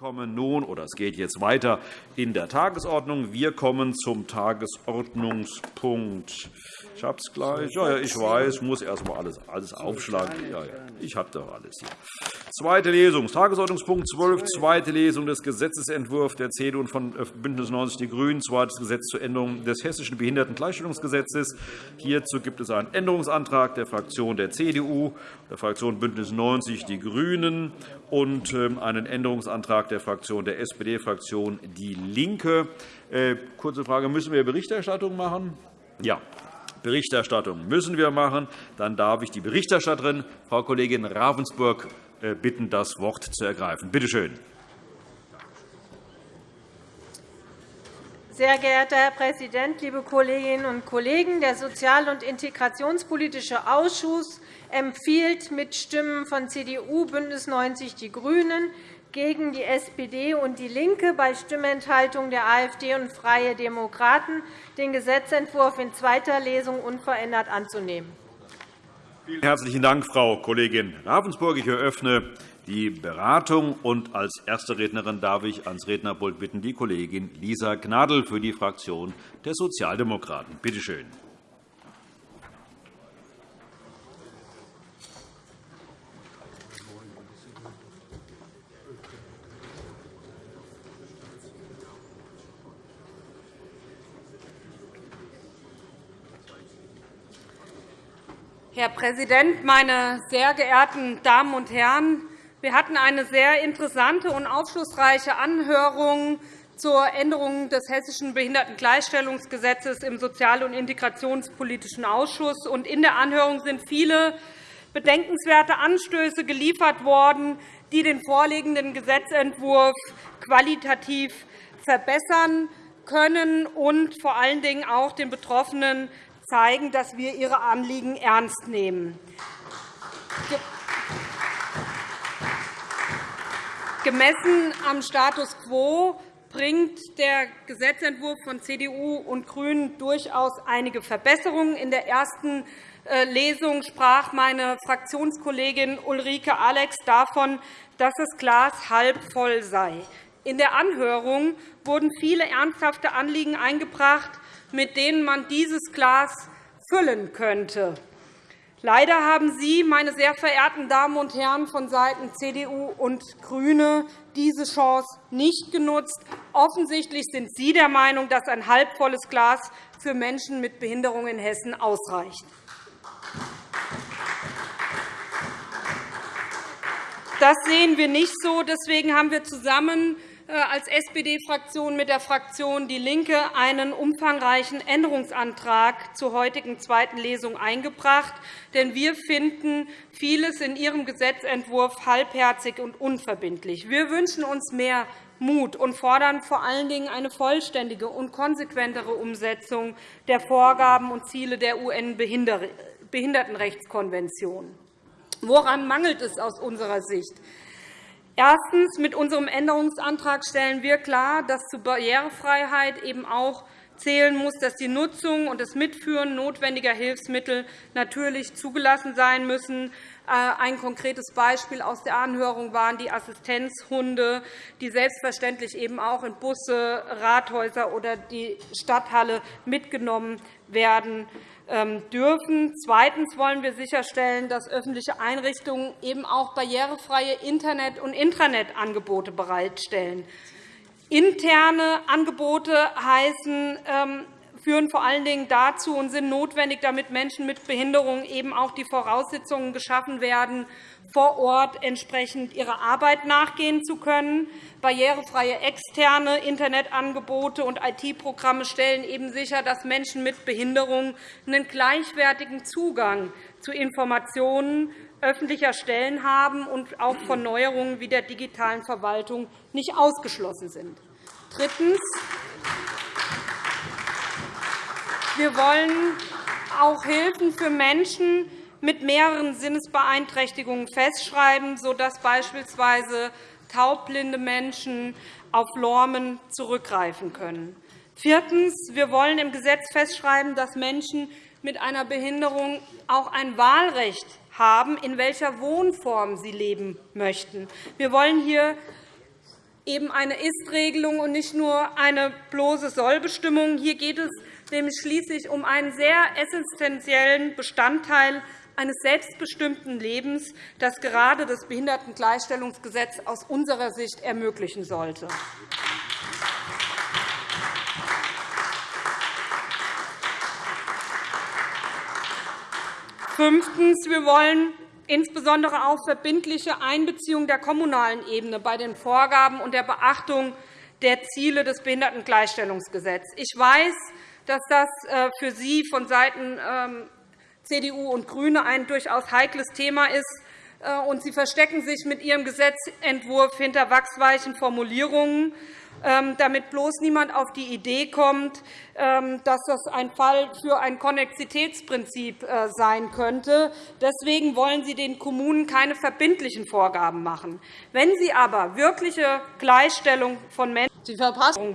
kommen nun, oder es geht jetzt weiter in der Tagesordnung. Wir kommen zum Tagesordnungspunkt. Ich habe es gleich. Ja, ich weiß, muss erst einmal alles, alles aufschlagen. Ja, ja, ich habe doch alles hier. Zweite Lesung, Tagesordnungspunkt 12, zweite Lesung des Gesetzentwurfs der CDU und von äh, BÜNDNIS 90 die GRÜNEN, zweites Gesetz zur Änderung des Hessischen Behindertengleichstellungsgesetzes. Hierzu gibt es einen Änderungsantrag der Fraktion der CDU, der Fraktion BÜNDNIS 90 die GRÜNEN und ähm, einen Änderungsantrag der Fraktion der SPD-Fraktion DIE LINKE. Äh, kurze Frage, müssen wir Berichterstattung machen? Ja. Berichterstattung müssen wir machen. Dann darf ich die Berichterstatterin, Frau Kollegin Ravensburg, äh, bitten, das Wort zu ergreifen. Bitte schön. Sehr geehrter Herr Präsident, liebe Kolleginnen und Kollegen! Der Sozial- und Integrationspolitische Ausschuss empfiehlt mit Stimmen von CDU, BÜNDNIS 90 die GRÜNEN gegen die SPD und DIE LINKE bei Stimmenthaltung der AfD und Freie Demokraten, den Gesetzentwurf in zweiter Lesung unverändert anzunehmen. Vielen herzlichen Dank, Frau Kollegin Ravensburg. Ich eröffne die Beratung. Und als erste Rednerin darf ich ans Rednerpult bitten die Kollegin Lisa Gnadl für die Fraktion der Sozialdemokraten. Bitte schön. Herr Präsident, meine sehr geehrten Damen und Herren! Wir hatten eine sehr interessante und aufschlussreiche Anhörung zur Änderung des Hessischen Behindertengleichstellungsgesetzes im Sozial- und Integrationspolitischen Ausschuss. In der Anhörung sind viele bedenkenswerte Anstöße geliefert worden, die den vorliegenden Gesetzentwurf qualitativ verbessern können und vor allen Dingen auch den Betroffenen zeigen, dass wir ihre Anliegen ernst nehmen. Gemessen am Status quo bringt der Gesetzentwurf von CDU und GRÜNEN durchaus einige Verbesserungen. In der ersten äh, Lesung sprach meine Fraktionskollegin Ulrike Alex davon, dass das Glas halb voll sei. In der Anhörung wurden viele ernsthafte Anliegen eingebracht, mit denen man dieses Glas füllen könnte. Leider haben Sie, meine sehr verehrten Damen und Herren von Seiten CDU und GRÜNE, diese Chance nicht genutzt. Offensichtlich sind Sie der Meinung, dass ein halbvolles Glas für Menschen mit Behinderung in Hessen ausreicht. Das sehen wir nicht so. Deswegen haben wir zusammen als SPD-Fraktion mit der Fraktion DIE LINKE einen umfangreichen Änderungsantrag zur heutigen zweiten Lesung eingebracht. Denn wir finden vieles in Ihrem Gesetzentwurf halbherzig und unverbindlich. Wir wünschen uns mehr Mut und fordern vor allen Dingen eine vollständige und konsequentere Umsetzung der Vorgaben und Ziele der UN-Behindertenrechtskonvention. Woran mangelt es aus unserer Sicht? Erstens. Mit unserem Änderungsantrag stellen wir klar, dass zur Barrierefreiheit eben auch zählen muss, dass die Nutzung und das Mitführen notwendiger Hilfsmittel natürlich zugelassen sein müssen. Äh, ein konkretes Beispiel aus der Anhörung waren die Assistenzhunde, die selbstverständlich eben auch in Busse, Rathäuser oder die Stadthalle mitgenommen werden ähm, dürfen. Zweitens wollen wir sicherstellen, dass öffentliche Einrichtungen eben auch barrierefreie Internet- und Intranet-Angebote bereitstellen. Interne Angebote heißen, ähm, führen vor allen Dingen dazu und sind notwendig, damit Menschen mit Behinderung eben auch die Voraussetzungen geschaffen werden, vor Ort entsprechend ihrer Arbeit nachgehen zu können. Barrierefreie externe Internetangebote und IT-Programme stellen eben sicher, dass Menschen mit Behinderung einen gleichwertigen Zugang zu Informationen öffentlicher Stellen haben und auch von Neuerungen wie der digitalen Verwaltung nicht ausgeschlossen sind. Drittens. Wir wollen auch Hilfen für Menschen mit mehreren Sinnesbeeinträchtigungen festschreiben, sodass beispielsweise taubblinde Menschen auf Lormen zurückgreifen können. Viertens. Wir wollen im Gesetz festschreiben, dass Menschen mit einer Behinderung auch ein Wahlrecht haben, in welcher Wohnform sie leben möchten. Wir wollen hier eben eine Ist-Regelung und nicht nur eine bloße Sollbestimmung. Hier geht es nämlich schließlich um einen sehr essentiellen Bestandteil eines selbstbestimmten Lebens, das gerade das Behindertengleichstellungsgesetz aus unserer Sicht ermöglichen sollte. Fünftens. Wir wollen insbesondere auch verbindliche Einbeziehung der kommunalen Ebene bei den Vorgaben und der Beachtung der Ziele des Behindertengleichstellungsgesetzes. Ich weiß, dass das äh, für Sie von Seiten ähm, CDU und GRÜNE ein durchaus heikles Thema ist, äh, und Sie verstecken sich mit Ihrem Gesetzentwurf hinter wachsweichen Formulierungen. Ähm, damit bloß niemand auf die Idee kommt, ähm, dass das ein Fall für ein Konnexitätsprinzip äh, sein könnte. Deswegen wollen Sie den Kommunen keine verbindlichen Vorgaben machen. Wenn Sie aber wirkliche Gleichstellung von Menschen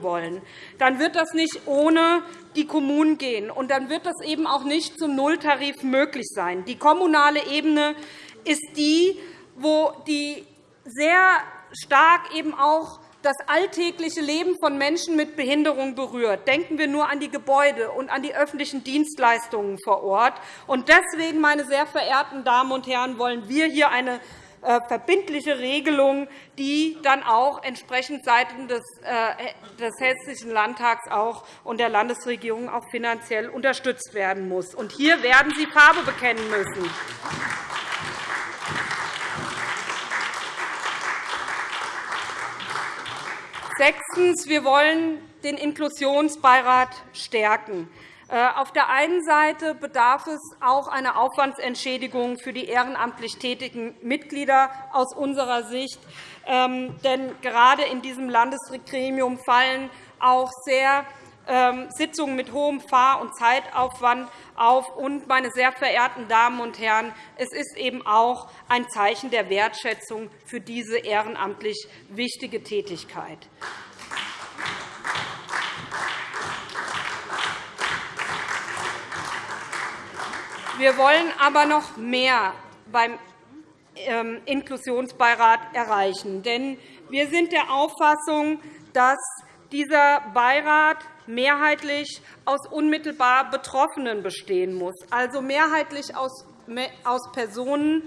wollen, dann wird das nicht ohne die Kommunen gehen. Und dann wird das eben auch nicht zum Nulltarif möglich sein. Die kommunale Ebene ist die, wo die sehr stark eben auch das alltägliche Leben von Menschen mit Behinderung berührt. Denken wir nur an die Gebäude und an die öffentlichen Dienstleistungen vor Ort. Deswegen, meine sehr verehrten Damen und Herren, wollen wir hier eine verbindliche Regelung, die dann auch entsprechend seitens des, äh, des Hessischen Landtags und der Landesregierung auch finanziell unterstützt werden muss. Und hier werden Sie Farbe bekennen müssen. Sechstens. Wir wollen den Inklusionsbeirat stärken. Äh, auf der einen Seite bedarf es auch einer Aufwandsentschädigung für die ehrenamtlich tätigen Mitglieder aus unserer Sicht. Ähm, denn gerade in diesem Landesgremium fallen auch sehr ähm, Sitzungen mit hohem Fahr- und Zeitaufwand auf. Und, meine sehr verehrten Damen und Herren, es ist eben auch ein Zeichen der Wertschätzung für diese ehrenamtlich wichtige Tätigkeit. Wir wollen aber noch mehr beim ähm, Inklusionsbeirat erreichen. Denn wir sind der Auffassung, dass dieser Beirat mehrheitlich aus unmittelbar Betroffenen bestehen muss, also mehrheitlich aus Personen,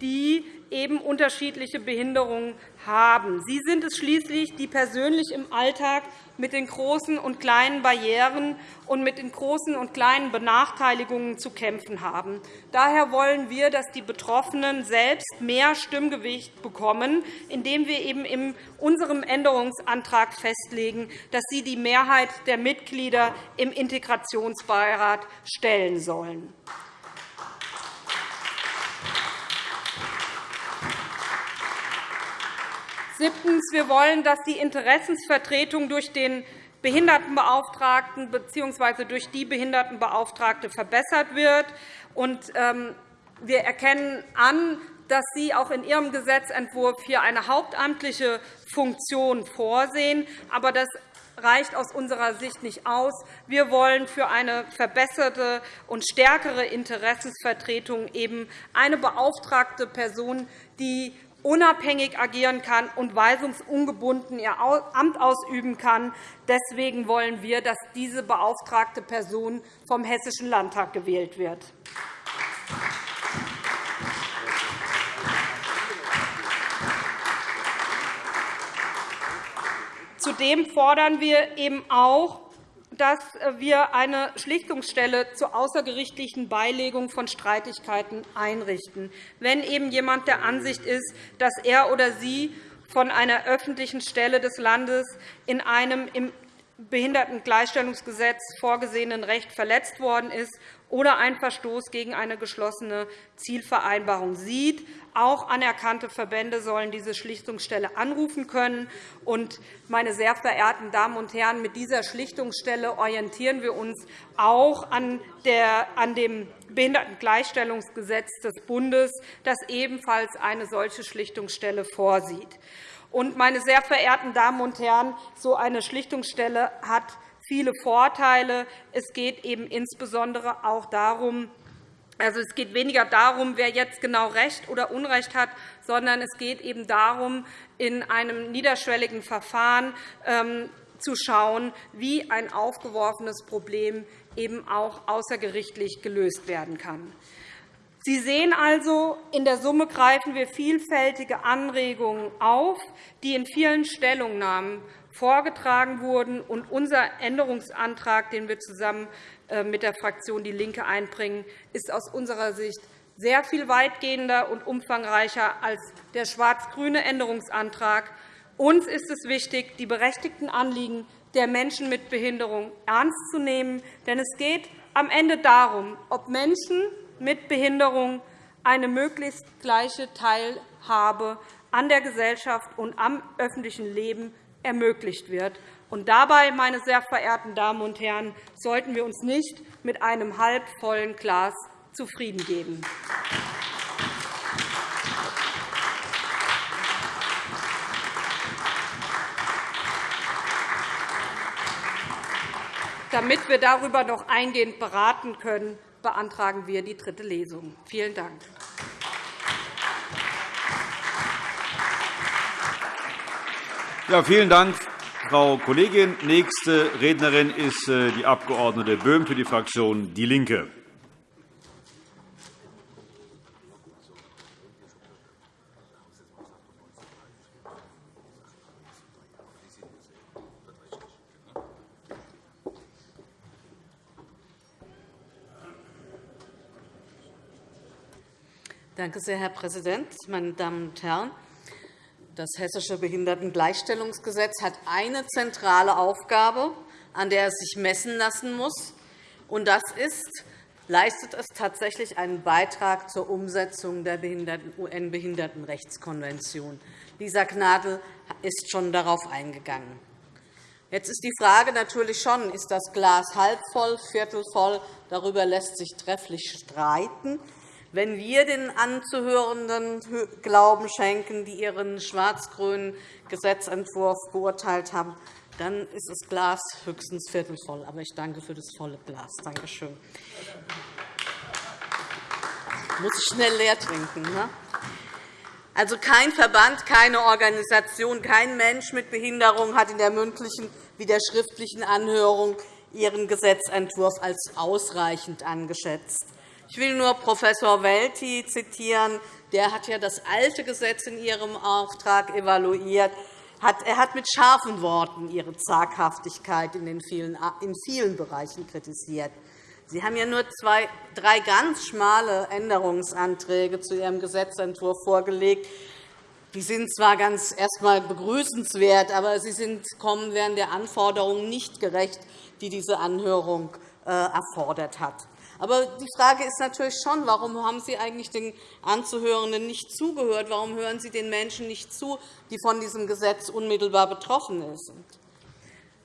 die eben unterschiedliche Behinderungen haben. Sie sind es schließlich, die persönlich im Alltag mit den großen und kleinen Barrieren und mit den großen und kleinen Benachteiligungen zu kämpfen haben. Daher wollen wir, dass die Betroffenen selbst mehr Stimmgewicht bekommen, indem wir eben in unserem Änderungsantrag festlegen, dass sie die Mehrheit der Mitglieder im Integrationsbeirat stellen sollen. Siebtens. Wir wollen, dass die Interessensvertretung durch den Behindertenbeauftragten bzw. durch die Behindertenbeauftragte verbessert wird. Ähm, wir erkennen an, dass Sie auch in Ihrem Gesetzentwurf hier eine hauptamtliche Funktion vorsehen. Aber das reicht aus unserer Sicht nicht aus. Wir wollen für eine verbesserte und stärkere Interessensvertretung eben eine beauftragte Person, die unabhängig agieren kann und weisungsungebunden ihr Amt ausüben kann. Deswegen wollen wir, dass diese beauftragte Person vom Hessischen Landtag gewählt wird. Zudem fordern wir eben auch, dass wir eine Schlichtungsstelle zur außergerichtlichen Beilegung von Streitigkeiten einrichten, wenn eben jemand der Ansicht ist, dass er oder sie von einer öffentlichen Stelle des Landes in einem im Behindertengleichstellungsgesetz vorgesehenen Recht verletzt worden ist oder ein Verstoß gegen eine geschlossene Zielvereinbarung sieht. Auch anerkannte Verbände sollen diese Schlichtungsstelle anrufen können. meine sehr verehrten Damen und Herren, mit dieser Schlichtungsstelle orientieren wir uns auch an dem Behindertengleichstellungsgesetz des Bundes, das ebenfalls eine solche Schlichtungsstelle vorsieht. meine sehr verehrten Damen und Herren, so eine Schlichtungsstelle hat viele Vorteile. Es geht eben insbesondere auch darum, Also, es geht weniger darum, wer jetzt genau Recht oder Unrecht hat, sondern es geht eben darum, in einem niederschwelligen Verfahren ähm, zu schauen, wie ein aufgeworfenes Problem eben auch außergerichtlich gelöst werden kann. Sie sehen also, in der Summe greifen wir vielfältige Anregungen auf, die in vielen Stellungnahmen vorgetragen wurden. unser Änderungsantrag, den wir zusammen äh, mit der Fraktion DIE LINKE einbringen, ist aus unserer Sicht sehr viel weitgehender und umfangreicher als der schwarz-grüne Änderungsantrag. Uns ist es wichtig, die berechtigten Anliegen der Menschen mit Behinderung ernst zu nehmen. Denn es geht am Ende darum, ob Menschen mit Behinderung eine möglichst gleiche Teilhabe an der Gesellschaft und am öffentlichen Leben ermöglicht wird. Und dabei, meine sehr verehrten Damen und Herren, sollten wir uns nicht mit einem halbvollen Glas zufrieden geben. Damit wir darüber noch eingehend beraten können, beantragen wir die dritte Lesung. Vielen Dank. Ja, vielen Dank, Frau Kollegin. Nächste Rednerin ist äh, die Abg. Böhm für die Fraktion DIE LINKE. Danke sehr, Herr Präsident, meine Damen und Herren! Das Hessische Behindertengleichstellungsgesetz hat eine zentrale Aufgabe, an der es sich messen lassen muss. und Das ist, leistet es tatsächlich einen Beitrag zur Umsetzung der UN-Behindertenrechtskonvention. Lisa Gnadl ist schon darauf eingegangen. Jetzt ist die Frage natürlich schon, ist das Glas halb voll, viertel voll? Darüber lässt sich trefflich streiten. Wenn wir den Anzuhörenden Glauben schenken, die ihren schwarz-grünen Gesetzentwurf beurteilt haben, dann ist das Glas höchstens viertelvoll. Aber ich danke für das volle Glas. Danke schön. Muss ich schnell leer trinken. Ne? Also kein Verband, keine Organisation, kein Mensch mit Behinderung hat in der mündlichen wie der schriftlichen Anhörung ihren Gesetzentwurf als ausreichend angeschätzt. Ich will nur Prof. Welti zitieren. Der hat ja das alte Gesetz in Ihrem Auftrag evaluiert. Er hat mit scharfen Worten Ihre Zaghaftigkeit in, den vielen, in vielen Bereichen kritisiert. Sie haben ja nur zwei, drei ganz schmale Änderungsanträge zu Ihrem Gesetzentwurf vorgelegt. Die sind zwar ganz erst einmal begrüßenswert, aber sie sind, kommen während der Anforderungen nicht gerecht, die diese Anhörung äh, erfordert hat. Aber die Frage ist natürlich schon, warum haben Sie eigentlich den Anzuhörenden nicht zugehört? Warum hören Sie den Menschen nicht zu, die von diesem Gesetz unmittelbar betroffen sind?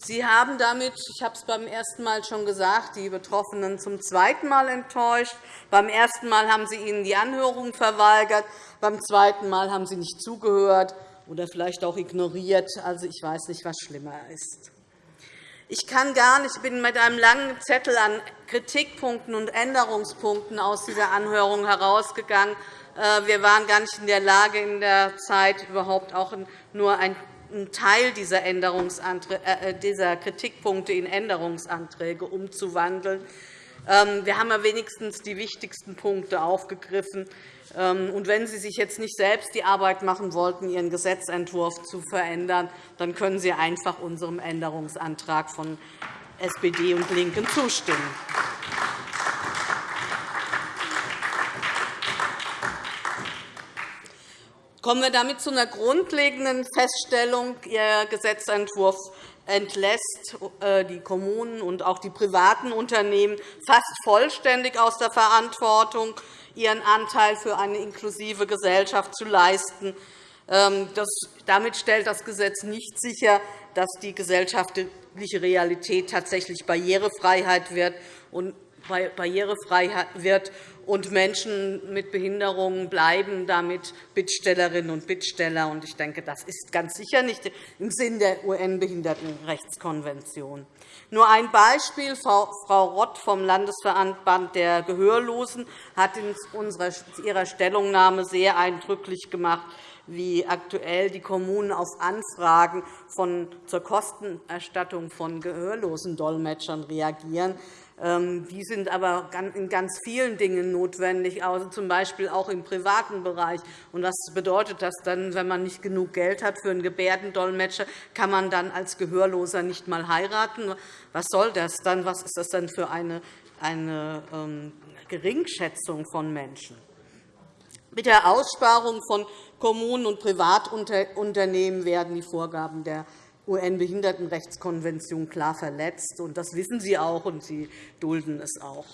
Sie haben damit, ich habe es beim ersten Mal schon gesagt, die Betroffenen zum zweiten Mal enttäuscht. Beim ersten Mal haben Sie ihnen die Anhörung verweigert. Beim zweiten Mal haben Sie nicht zugehört oder vielleicht auch ignoriert. Also, ich weiß nicht, was schlimmer ist. Ich kann gar nicht, ich bin mit einem langen Zettel an Kritikpunkten und Änderungspunkten aus dieser Anhörung herausgegangen. Äh, wir waren gar nicht in der Lage, in der Zeit überhaupt auch nur einen Teil dieser, äh, dieser Kritikpunkte in Änderungsanträge umzuwandeln. Ähm, wir haben ja wenigstens die wichtigsten Punkte aufgegriffen. Ähm, und wenn Sie sich jetzt nicht selbst die Arbeit machen wollten, Ihren Gesetzentwurf zu verändern, dann können Sie einfach unserem Änderungsantrag von SPD und LINKEN zustimmen. Kommen wir damit zu einer grundlegenden Feststellung. Ihr Gesetzentwurf entlässt äh, die Kommunen und auch die privaten Unternehmen fast vollständig aus der Verantwortung, ihren Anteil für eine inklusive Gesellschaft zu leisten. Ähm, damit stellt das Gesetz nicht sicher, dass die gesellschaftliche Realität tatsächlich Barrierefreiheit wird. barrierefrei wird und Menschen mit Behinderungen bleiben damit Bittstellerinnen und Bittsteller. Ich denke, das ist ganz sicher nicht im Sinn der UN-Behindertenrechtskonvention. Nur ein Beispiel. Frau Rott vom Landesverband der Gehörlosen hat in ihrer Stellungnahme sehr eindrücklich gemacht, wie aktuell die Kommunen auf Anfragen zur Kostenerstattung von gehörlosen Dolmetschern reagieren. Ähm, die sind aber in ganz vielen Dingen notwendig, also z. B. auch im privaten Bereich. Was bedeutet das dann, wenn man nicht genug Geld hat für einen Gebärdendolmetscher, kann man dann als Gehörloser nicht einmal heiraten? Was soll das dann? Was ist das dann für eine, eine ähm, Geringschätzung von Menschen? Mit der Aussparung von Kommunen und Privatunternehmen werden die Vorgaben der UN-Behindertenrechtskonvention klar verletzt. Das wissen Sie auch, und Sie dulden es auch.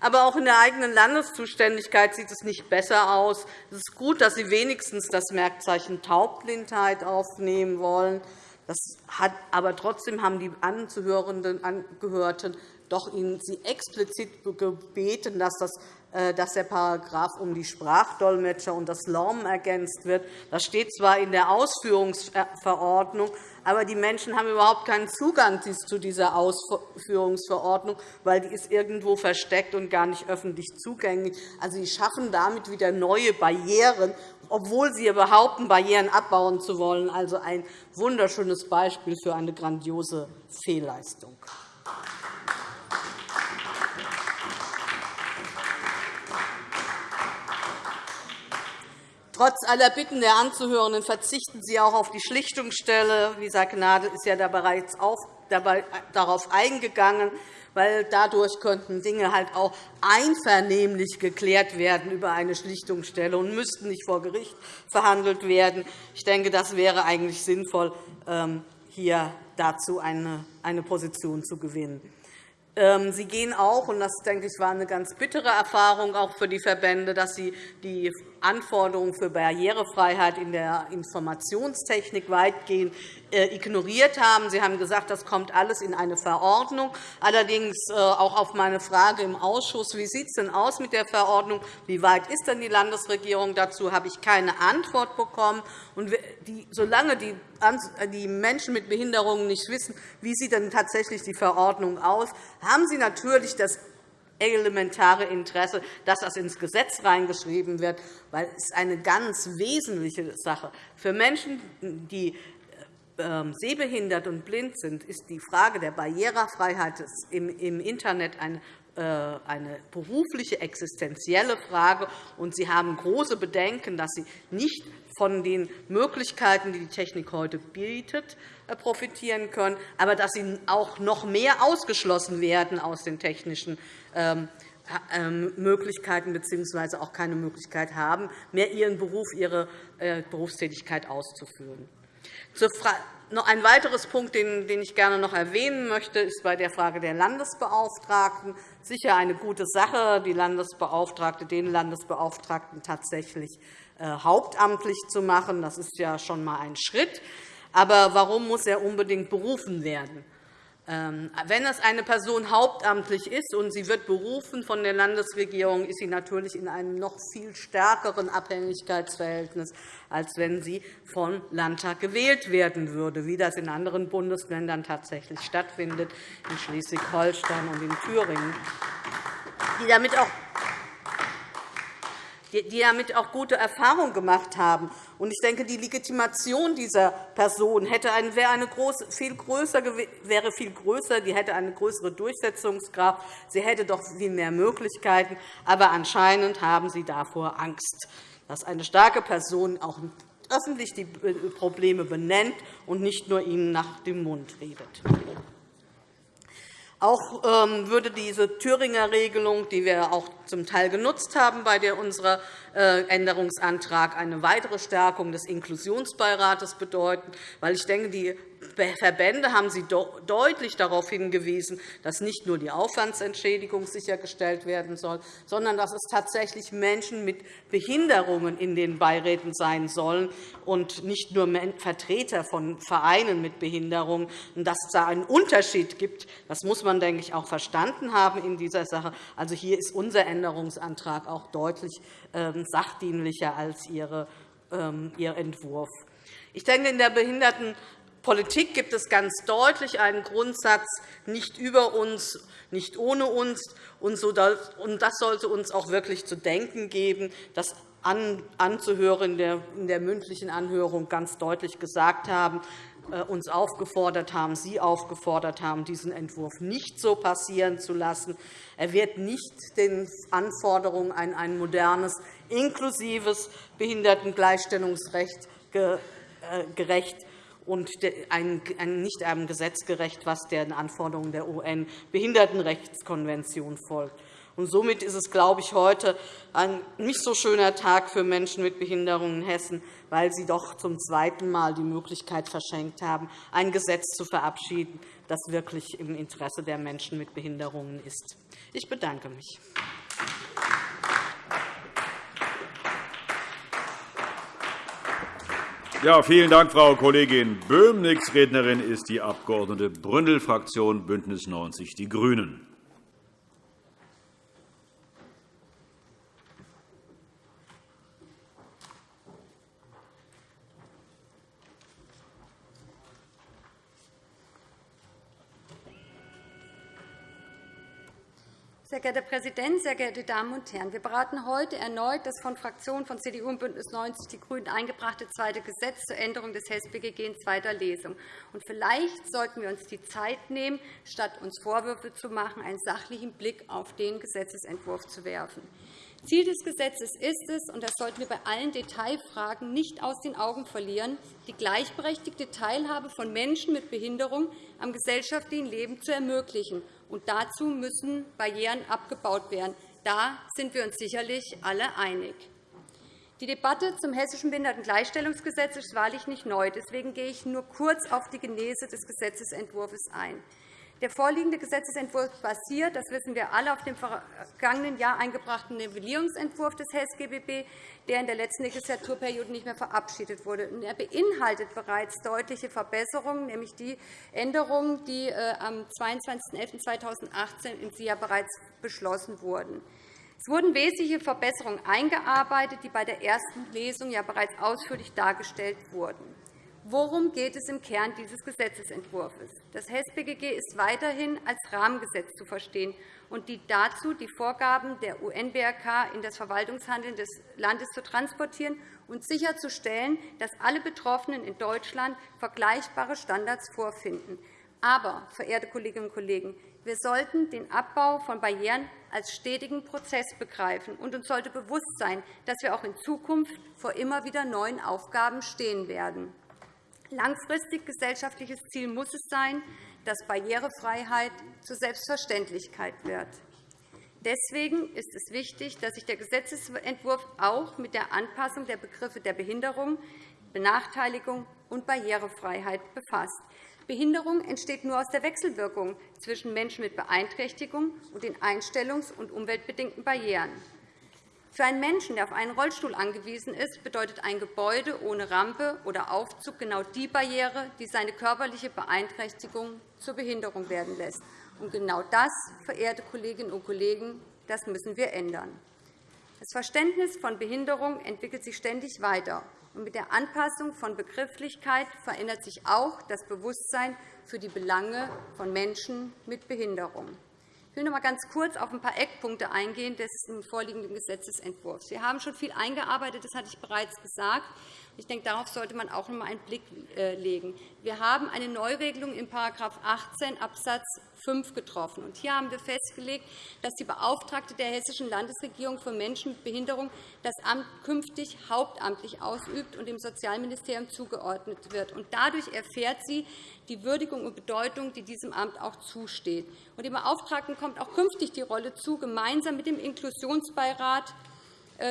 Aber auch in der eigenen Landeszuständigkeit sieht es nicht besser aus. Es ist gut, dass Sie wenigstens das Merkzeichen Taubblindheit aufnehmen wollen. Das hat, aber trotzdem haben die anzuhörenden Angehörten doch Ihnen Sie explizit gebeten, dass das äh, dass der Paragraph um die Sprachdolmetscher und das LORM ergänzt wird. Das steht zwar in der Ausführungsverordnung, aber die Menschen haben überhaupt keinen Zugang zu dieser Ausführungsverordnung, weil die ist irgendwo versteckt und gar nicht öffentlich zugänglich. Also, Sie schaffen damit wieder neue Barrieren, obwohl Sie behaupten, Barrieren abbauen zu wollen. Also ein wunderschönes Beispiel für eine grandiose Fehlleistung. Trotz aller Bitten der Anzuhörenden verzichten Sie auch auf die Schlichtungsstelle. Lisa Gnadl ist ja da bereits darauf eingegangen, weil dadurch könnten Dinge halt auch einvernehmlich geklärt werden über eine Schlichtungsstelle und müssten nicht vor Gericht verhandelt werden. Ich denke, das wäre eigentlich sinnvoll, ähm, hier dazu eine Position zu gewinnen. Ähm, sie gehen auch, und das denke ich, war eine ganz bittere Erfahrung auch für die Verbände, dass Sie die Anforderungen für Barrierefreiheit in der Informationstechnik weitgehend äh, ignoriert haben. Sie haben gesagt, das kommt alles in eine Verordnung. Allerdings äh, auch auf meine Frage im Ausschuss, wie sieht es denn aus mit der Verordnung, wie weit ist denn die Landesregierung dazu, habe ich keine Antwort bekommen. Und solange die die Menschen mit Behinderungen nicht wissen, wie sieht denn tatsächlich die Verordnung aus, haben sie natürlich das elementare Interesse, dass das ins Gesetz reingeschrieben wird, weil es eine ganz wesentliche Sache für Menschen, die ähm, sehbehindert und blind sind, ist die Frage der Barrierefreiheit im Internet eine äh, eine berufliche, existenzielle Frage. und Sie haben große Bedenken, dass Sie nicht von den Möglichkeiten, die die Technik heute bietet, profitieren können, aber dass Sie auch noch mehr ausgeschlossen werden aus den technischen ähm, ähm, Möglichkeiten bzw. auch keine Möglichkeit haben, mehr Ihren Beruf, Ihre äh, Berufstätigkeit auszuführen. Ein weiteres Punkt, den ich gerne noch erwähnen möchte, ist bei der Frage der Landesbeauftragten. Sicher eine gute Sache, die Landesbeauftragte, den Landesbeauftragten tatsächlich äh, hauptamtlich zu machen. Das ist ja schon einmal ein Schritt. Aber warum muss er unbedingt berufen werden? Ähm, wenn es eine Person hauptamtlich ist und sie wird berufen von der Landesregierung, ist sie natürlich in einem noch viel stärkeren Abhängigkeitsverhältnis, als wenn sie vom Landtag gewählt werden würde, wie das in anderen Bundesländern tatsächlich stattfindet, in Schleswig-Holstein und in Thüringen, die damit auch die damit auch gute Erfahrungen gemacht haben. Ich denke, die Legitimation dieser Person hätte eine, wäre, eine große, viel größer, wäre viel größer, die hätte eine größere Durchsetzungskraft, sie hätte doch viel mehr Möglichkeiten. Aber anscheinend haben Sie davor Angst, dass eine starke Person auch öffentlich die Probleme benennt und nicht nur ihnen nach dem Mund redet. Auch ähm, würde diese Thüringer Regelung, die wir auch zum Teil genutzt haben bei unserem äh, Änderungsantrag, eine weitere Stärkung des Inklusionsbeirates bedeuten. Weil ich denke, die Verbände haben Sie deutlich darauf hingewiesen, dass nicht nur die Aufwandsentschädigung sichergestellt werden soll, sondern dass es tatsächlich Menschen mit Behinderungen in den Beiräten sein sollen und nicht nur Vertreter von Vereinen mit Behinderungen. Dass es da einen Unterschied gibt, das muss man, denke ich, auch verstanden haben in dieser Sache. Also hier ist unser Änderungsantrag auch deutlich ähm, sachdienlicher als ähm, Ihr Entwurf. Ich denke, in der Behindertenpolitik gibt es ganz deutlich einen Grundsatz, nicht über uns, nicht ohne uns. Und das sollte uns auch wirklich zu denken geben, dass Anzuhörer in der mündlichen Anhörung ganz deutlich gesagt haben, äh, uns aufgefordert haben, Sie aufgefordert haben, diesen Entwurf nicht so passieren zu lassen. Er wird nicht den Anforderungen an ein modernes, inklusives Behindertengleichstellungsrecht äh, gerecht und nicht einem Gesetz gerecht, was den Anforderungen der UN-Behindertenrechtskonvention folgt. Und somit ist es, glaube ich, heute ein nicht so schöner Tag für Menschen mit Behinderungen in Hessen, weil sie doch zum zweiten Mal die Möglichkeit verschenkt haben, ein Gesetz zu verabschieden, das wirklich im Interesse der Menschen mit Behinderungen ist. Ich bedanke mich. Ja, vielen Dank, Frau Kollegin Böhm. Nächste Rednerin ist die Abg. Bründel, Fraktion BÜNDNIS 90 die GRÜNEN. Sehr geehrter Herr Präsident, sehr geehrte Damen und Herren! Wir beraten heute erneut das von Fraktionen von CDU und BÜNDNIS 90 die GRÜNEN eingebrachte zweite Gesetz zur Änderung des HES-BGG in zweiter Lesung. Und vielleicht sollten wir uns die Zeit nehmen, statt uns Vorwürfe zu machen, einen sachlichen Blick auf den Gesetzentwurf zu werfen. Ziel des Gesetzes ist es, und das sollten wir bei allen Detailfragen nicht aus den Augen verlieren, die gleichberechtigte Teilhabe von Menschen mit Behinderung am gesellschaftlichen Leben zu ermöglichen und dazu müssen Barrieren abgebaut werden. Da sind wir uns sicherlich alle einig. Die Debatte zum Hessischen Behindertengleichstellungsgesetz ist wahrlich nicht neu. Deswegen gehe ich nur kurz auf die Genese des Gesetzentwurfs ein. Der vorliegende Gesetzentwurf basiert, das wissen wir alle, auf dem vergangenen Jahr eingebrachten Nivellierungsentwurf des HES-GBB, der in der letzten Legislaturperiode nicht mehr verabschiedet wurde. Er beinhaltet bereits deutliche Verbesserungen, nämlich die Änderungen, die äh, am 22.11.2018 in SIA bereits beschlossen wurden. Es wurden wesentliche Verbesserungen eingearbeitet, die bei der ersten Lesung ja bereits ausführlich dargestellt wurden. Worum geht es im Kern dieses Gesetzentwurfs? Das HES-BGG ist weiterhin als Rahmengesetz zu verstehen und dient dazu, die Vorgaben der UN-BRK in das Verwaltungshandeln des Landes zu transportieren und sicherzustellen, dass alle Betroffenen in Deutschland vergleichbare Standards vorfinden. Aber, verehrte Kolleginnen und Kollegen, wir sollten den Abbau von Barrieren als stetigen Prozess begreifen, und uns sollte bewusst sein, dass wir auch in Zukunft vor immer wieder neuen Aufgaben stehen werden. Langfristig gesellschaftliches Ziel muss es sein, dass Barrierefreiheit zur Selbstverständlichkeit wird. Deswegen ist es wichtig, dass sich der Gesetzentwurf auch mit der Anpassung der Begriffe der Behinderung, Benachteiligung und Barrierefreiheit befasst. Behinderung entsteht nur aus der Wechselwirkung zwischen Menschen mit Beeinträchtigung und den einstellungs- und umweltbedingten Barrieren. Für einen Menschen, der auf einen Rollstuhl angewiesen ist, bedeutet ein Gebäude ohne Rampe oder Aufzug genau die Barriere, die seine körperliche Beeinträchtigung zur Behinderung werden lässt. Und genau das, verehrte Kolleginnen und Kollegen, das müssen wir ändern. Das Verständnis von Behinderung entwickelt sich ständig weiter. Und mit der Anpassung von Begrifflichkeit verändert sich auch das Bewusstsein für die Belange von Menschen mit Behinderung. Ich will noch einmal ganz kurz auf ein paar Eckpunkte eingehen des vorliegenden Gesetzentwurfs. Wir haben schon viel eingearbeitet, das hatte ich bereits gesagt. Ich denke, darauf sollte man auch noch einmal einen Blick äh, legen. Wir haben eine Neuregelung in § 18 Abs. 5 getroffen. hier haben wir festgelegt, dass die Beauftragte der Hessischen Landesregierung für Menschen mit Behinderung das Amt künftig hauptamtlich ausübt und dem Sozialministerium zugeordnet wird. dadurch erfährt sie die Würdigung und Bedeutung, die diesem Amt auch zusteht. dem Beauftragten kommt auch künftig die Rolle zu, gemeinsam mit dem Inklusionsbeirat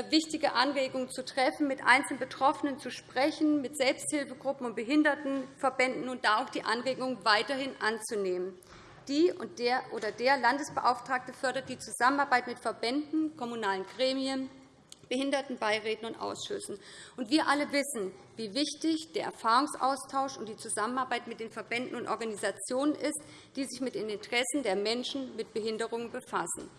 wichtige Anregungen zu treffen, mit einzelnen Betroffenen zu sprechen, mit Selbsthilfegruppen und Behindertenverbänden und da auch die Anregungen weiterhin anzunehmen. Die und der oder der Landesbeauftragte fördert die Zusammenarbeit mit Verbänden, kommunalen Gremien, Behindertenbeiräten und Ausschüssen. Und wir alle wissen, wie wichtig der Erfahrungsaustausch und die Zusammenarbeit mit den Verbänden und Organisationen ist, die sich mit den Interessen der Menschen mit Behinderungen befassen.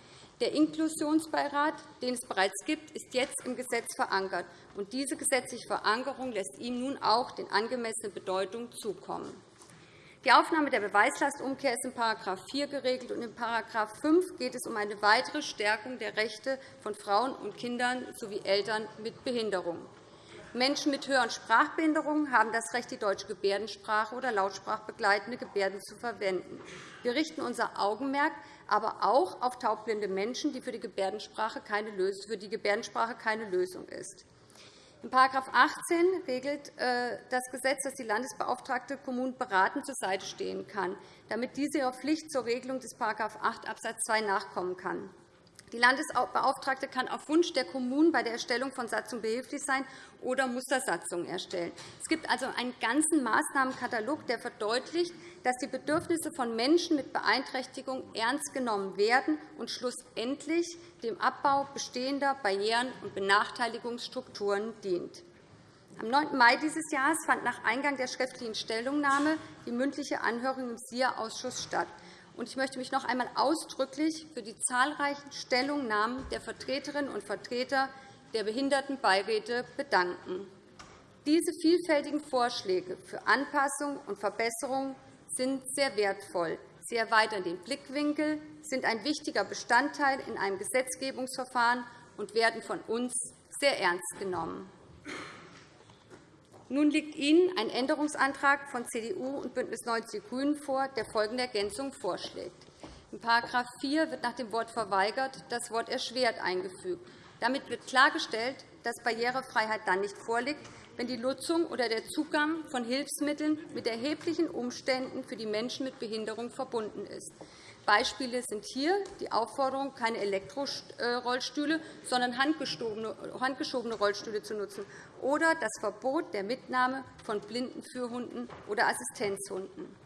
Der Inklusionsbeirat, den es bereits gibt, ist jetzt im Gesetz verankert. und Diese gesetzliche Verankerung lässt ihm nun auch den angemessene Bedeutung zukommen. Die Aufnahme der Beweislastumkehr ist in § 4 geregelt, und in § 5 geht es um eine weitere Stärkung der Rechte von Frauen und Kindern sowie Eltern mit Behinderung. Menschen mit und Sprachbehinderungen haben das Recht, die deutsche Gebärdensprache oder lautsprachbegleitende Gebärden zu verwenden. Wir richten unser Augenmerk aber auch auf taubblinde Menschen, die für die Gebärdensprache keine Lösung ist. In § 18 regelt äh, das Gesetz, dass die Landesbeauftragte Kommunen beratend zur Seite stehen kann, damit diese ihrer Pflicht zur Regelung des § 8 Abs. 2 nachkommen kann. Die Landesbeauftragte kann auf Wunsch der Kommunen bei der Erstellung von Satzungen behilflich sein oder Mustersatzungen erstellen. Es gibt also einen ganzen Maßnahmenkatalog, der verdeutlicht, dass die Bedürfnisse von Menschen mit Beeinträchtigung ernst genommen werden und schlussendlich dem Abbau bestehender Barrieren und Benachteiligungsstrukturen dient. Am 9. Mai dieses Jahres fand nach Eingang der schriftlichen Stellungnahme die mündliche Anhörung im SIA-Ausschuss statt. Ich möchte mich noch einmal ausdrücklich für die zahlreichen Stellungnahmen der Vertreterinnen und Vertreter der Behindertenbeiräte bedanken. Diese vielfältigen Vorschläge für Anpassung und Verbesserung sind sehr wertvoll. Sie erweitern den Blickwinkel, sind ein wichtiger Bestandteil in einem Gesetzgebungsverfahren und werden von uns sehr ernst genommen. Nun liegt Ihnen ein Änderungsantrag von CDU und BÜNDNIS 90 die GRÜNEN vor, der folgende Ergänzung vorschlägt. In § 4 wird nach dem Wort verweigert das Wort erschwert eingefügt. Damit wird klargestellt, dass Barrierefreiheit dann nicht vorliegt, wenn die Nutzung oder der Zugang von Hilfsmitteln mit erheblichen Umständen für die Menschen mit Behinderung verbunden ist. Beispiele sind hier die Aufforderung, keine Elektrorollstühle, sondern handgeschobene Rollstühle zu nutzen, oder das Verbot der Mitnahme von Blindenführhunden oder Assistenzhunden.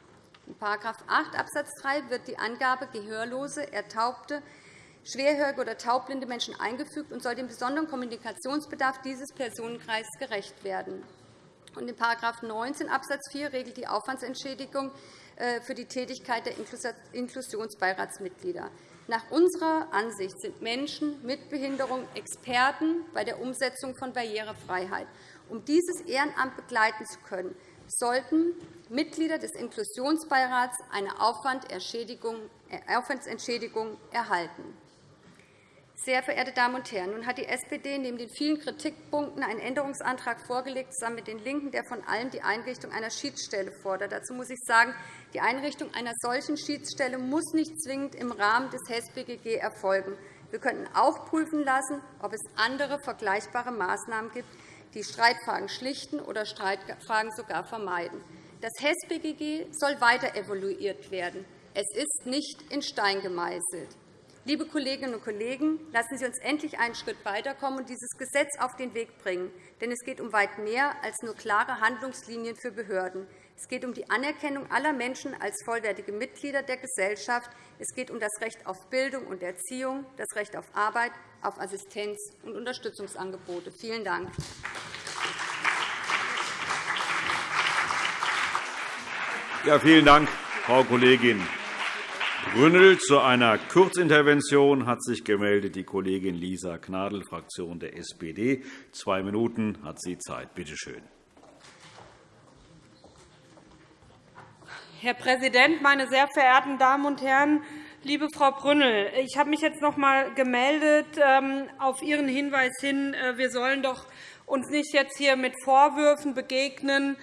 In § 8 Abs. 3 wird die Angabe gehörlose, ertaubte, schwerhörige oder taubblinde Menschen eingefügt und soll dem besonderen Kommunikationsbedarf dieses Personenkreises gerecht werden. in § 19 Abs. 4 regelt die Aufwandsentschädigung für die Tätigkeit der Inklusionsbeiratsmitglieder. Nach unserer Ansicht sind Menschen mit Behinderung Experten bei der Umsetzung von Barrierefreiheit. Um dieses Ehrenamt begleiten zu können, sollten Mitglieder des Inklusionsbeirats eine äh, Aufwandsentschädigung erhalten. Sehr verehrte Damen und Herren, nun hat die SPD neben den vielen Kritikpunkten einen Änderungsantrag vorgelegt, zusammen mit den LINKEN, der von allen die Einrichtung einer Schiedsstelle fordert. Dazu muss ich sagen, die Einrichtung einer solchen Schiedsstelle muss nicht zwingend im Rahmen des HES-BGG erfolgen. Wir könnten auch prüfen lassen, ob es andere vergleichbare Maßnahmen gibt, die Streitfragen schlichten oder Streitfragen sogar vermeiden. Das HES-BGG soll weiter evaluiert werden. Es ist nicht in Stein gemeißelt. Liebe Kolleginnen und Kollegen, lassen Sie uns endlich einen Schritt weiterkommen und dieses Gesetz auf den Weg bringen. Denn es geht um weit mehr als nur klare Handlungslinien für Behörden. Es geht um die Anerkennung aller Menschen als vollwertige Mitglieder der Gesellschaft. Es geht um das Recht auf Bildung und Erziehung, das Recht auf Arbeit, auf Assistenz und Unterstützungsangebote. Vielen Dank. Ja, vielen Dank, Frau Kollegin Grünnel. Zu einer Kurzintervention hat sich gemeldet die Kollegin Lisa Gnadl, Fraktion der SPD. Zwei Minuten hat sie Zeit. Bitte schön. Herr Präsident, meine sehr verehrten Damen und Herren! Liebe Frau Brünnel, ich habe mich jetzt noch einmal gemeldet ähm, auf Ihren Hinweis hin, äh, wir sollen doch uns nicht jetzt hier mit Vorwürfen begegnen,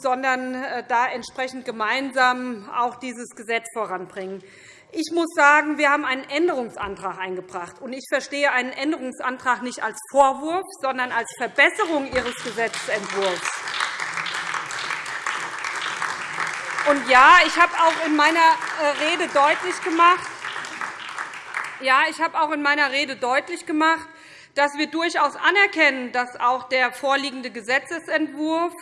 sondern äh, da entsprechend gemeinsam auch dieses Gesetz voranbringen. Ich muss sagen, wir haben einen Änderungsantrag eingebracht. ich verstehe einen Änderungsantrag nicht als Vorwurf, sondern als Verbesserung Ihres Gesetzentwurfs. Und ja, ich habe auch in meiner äh, Rede deutlich gemacht, ja, ich habe auch in meiner Rede deutlich gemacht, dass wir durchaus anerkennen, dass auch der vorliegende Gesetzentwurf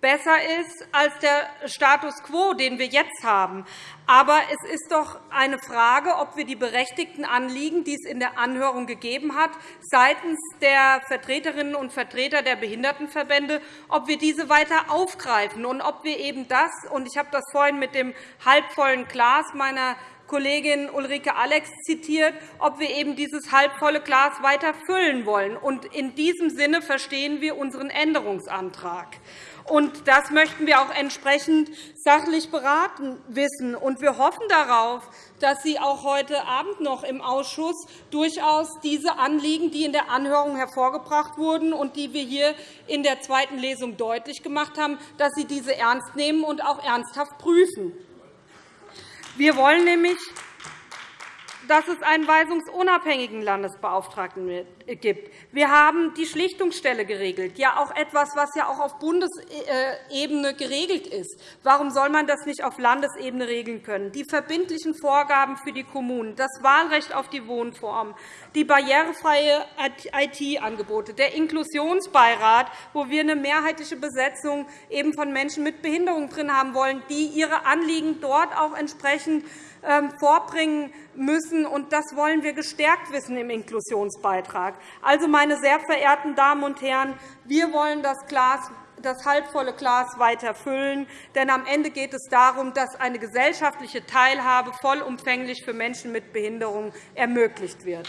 besser ist als der Status quo, den wir jetzt haben. Aber es ist doch eine Frage, ob wir die berechtigten Anliegen, die es in der Anhörung gegeben hat, seitens der Vertreterinnen und Vertreter der Behindertenverbände, ob wir diese weiter aufgreifen und ob wir eben das, und ich habe das vorhin mit dem halbvollen Glas meiner Kollegin Ulrike Alex zitiert, ob wir eben dieses halbvolle Glas weiter füllen wollen. In diesem Sinne verstehen wir unseren Änderungsantrag. Und das möchten wir auch entsprechend sachlich beraten wissen. Und wir hoffen darauf, dass Sie auch heute Abend noch im Ausschuss durchaus diese Anliegen, die in der Anhörung hervorgebracht wurden und die wir hier in der zweiten Lesung deutlich gemacht haben, dass Sie diese ernst nehmen und auch ernsthaft prüfen. Wir wollen nämlich dass es einen weisungsunabhängigen Landesbeauftragten gibt. Wir haben die Schlichtungsstelle geregelt, ja auch etwas, was ja auch auf Bundesebene geregelt ist. Warum soll man das nicht auf Landesebene regeln können? Die verbindlichen Vorgaben für die Kommunen, das Wahlrecht auf die Wohnform, die barrierefreie IT-Angebote, der Inklusionsbeirat, wo wir eine mehrheitliche Besetzung eben von Menschen mit Behinderung drin haben wollen, die ihre Anliegen dort auch entsprechend vorbringen müssen. Und das wollen wir gestärkt wissen im Inklusionsbeitrag. Also, meine sehr verehrten Damen und Herren, wir wollen das Glas das halbvolle Glas weiter füllen. Denn am Ende geht es darum, dass eine gesellschaftliche Teilhabe vollumfänglich für Menschen mit Behinderung ermöglicht wird.